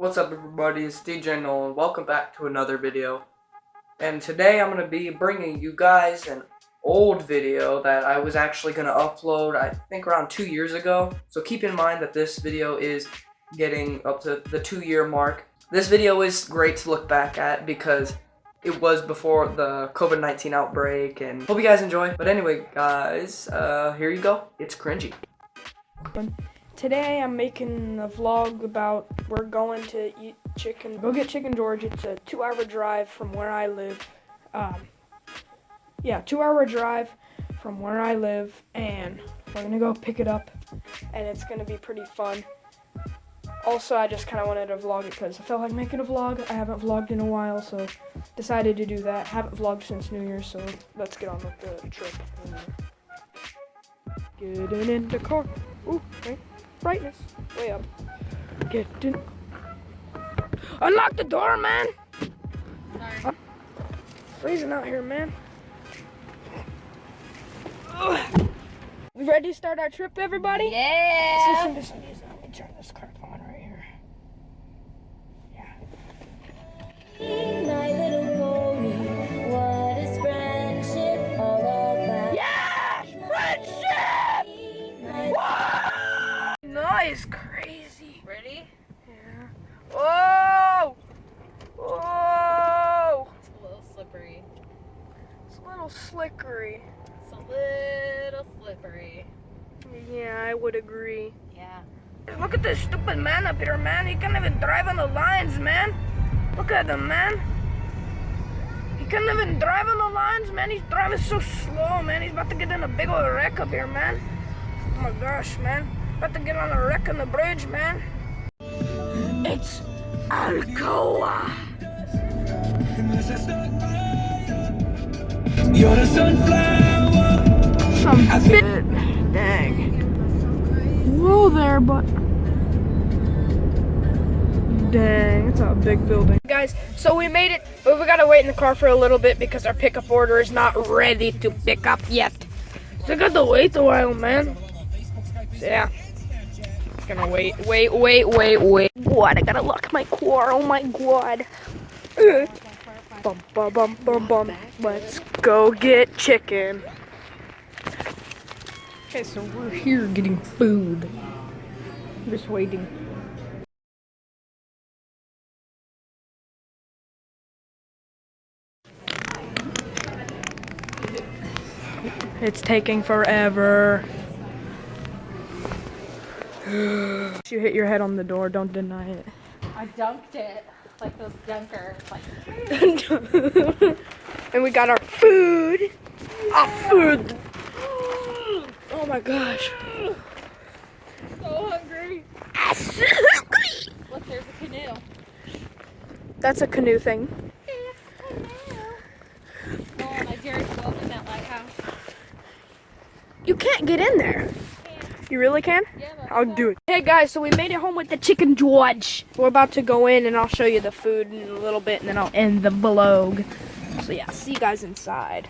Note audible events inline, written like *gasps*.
What's up everybody, it's DJ Nolan. Welcome back to another video. And today I'm going to be bringing you guys an old video that I was actually going to upload I think around two years ago. So keep in mind that this video is getting up to the two year mark. This video is great to look back at because it was before the COVID-19 outbreak and hope you guys enjoy. But anyway guys, uh, here you go. It's cringy. Today I'm making a vlog about we're going to eat chicken. Go get Chicken George. It's a two-hour drive from where I live. Um, yeah, two-hour drive from where I live, and we're gonna go pick it up, and it's gonna be pretty fun. Also, I just kind of wanted to vlog it because I felt like making a vlog. I haven't vlogged in a while, so decided to do that. Haven't vlogged since New Year's, so let's get on with the trip. Getting in the car. Ooh, wait brightness way up. Get in. Unlock the door, man. Sorry. I'm freezing out here, man. We ready to start our trip, everybody? Yeah. Crazy. Ready? Yeah. Whoa! Whoa! It's a little slippery. It's a little slickery. It's a little slippery. Yeah, I would agree. Yeah. Look at this stupid man up here, man. He can't even drive on the lines, man. Look at him, man. He can't even drive on the lines, man. He's driving so slow, man. He's about to get in a big old wreck up here, man. Oh my gosh, man. About to get on a wreck on the bridge, man. It's Alcoa. You're the sunflower. Some bit. Dang. Whoa there, but. Dang, it's a big building. Guys, so we made it, but we gotta wait in the car for a little bit because our pickup order is not ready to pick up yet. So I got to wait a while, man. So yeah. Gonna wait, wait, wait, wait, wait. What? I gotta lock my car. Oh my god. Ugh. Bum, bum, bum, bum, bum. Let's go get chicken. Okay, so we're here getting food. Just waiting. It's taking forever. *gasps* you hit your head on the door, don't deny it. I dunked it like those dunkers. Like, *laughs* and we got our food. Our food. *gasps* Oh my gosh. so hungry. Look, there's a canoe. That's a canoe thing. No, I dare to go in that lighthouse. You can't get in there. You really can? Yeah, I'll do it. Hey guys, so we made it home with the chicken George. We're about to go in and I'll show you the food in a little bit and then I'll end the vlog. So yeah, see you guys inside.